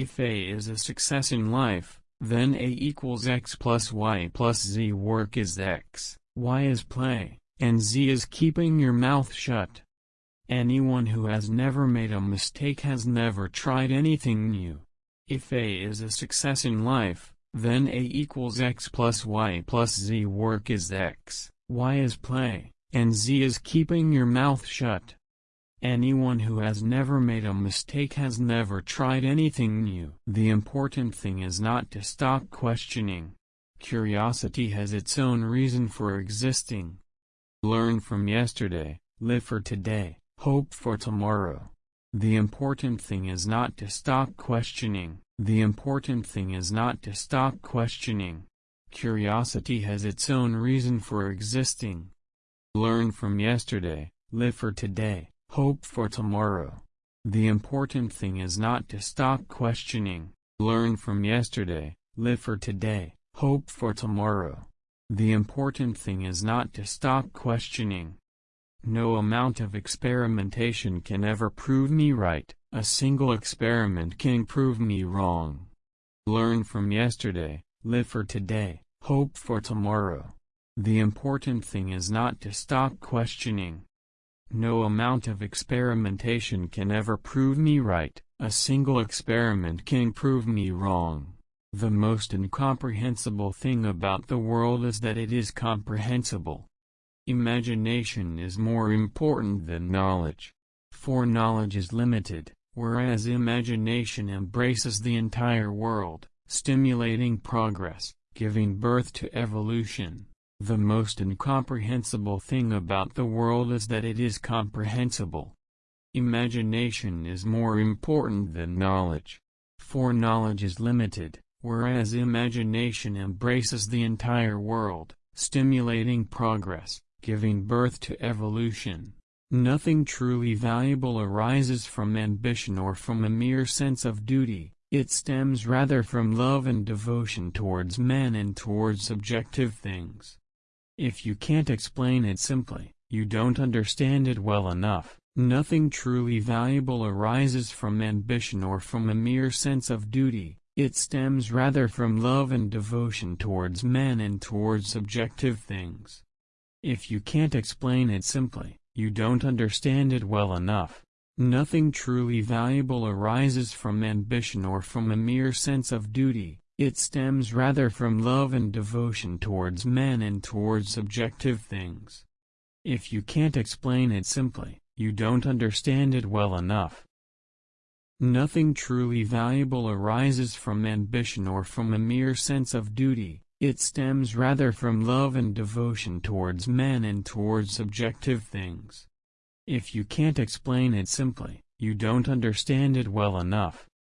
If A is a success in life, then A equals x plus y plus z work is x, y is play, and z is keeping your mouth shut. Anyone who has never made a mistake has never tried anything new. If A is a success in life, then A equals x plus y plus z work is x, y is play, and z is keeping your mouth shut. Anyone who has never made a mistake has never tried anything new. The important thing is not to stop questioning. Curiosity has its own reason for existing. Learn from yesterday, live for today, hope for tomorrow. The important thing is not to stop questioning. The important thing is not to stop questioning. Curiosity has its own reason for existing. Learn from yesterday, live for today, hope for tomorrow. The important thing is not to stop questioning, learn from yesterday, live for today, hope for tomorrow. The important thing is not to stop questioning. No amount of experimentation can ever prove me right, a single experiment can prove me wrong. Learn from yesterday, live for today, hope for tomorrow. The important thing is not to stop questioning, no amount of experimentation can ever prove me right, a single experiment can prove me wrong. The most incomprehensible thing about the world is that it is comprehensible. Imagination is more important than knowledge. For knowledge is limited, whereas imagination embraces the entire world, stimulating progress, giving birth to evolution. The most incomprehensible thing about the world is that it is comprehensible. Imagination is more important than knowledge. For knowledge is limited, whereas imagination embraces the entire world, stimulating progress, giving birth to evolution. Nothing truly valuable arises from ambition or from a mere sense of duty, it stems rather from love and devotion towards men and towards subjective things. If you can't explain it simply, you don't understand it well enough. Nothing truly valuable arises from ambition or from a mere sense of duty, it stems rather from love and devotion towards men and towards subjective things. If you can't explain it simply, you don't understand it well enough. Nothing truly valuable arises from ambition or from a mere sense of duty, it stems rather from love and devotion towards men and towards subjective things. If you can't explain it simply, you don't understand it well enough. Nothing truly valuable arises from ambition or from a mere sense of duty, it stems rather from love and devotion towards men and towards subjective things. If you can't explain it simply, you don't understand it well enough.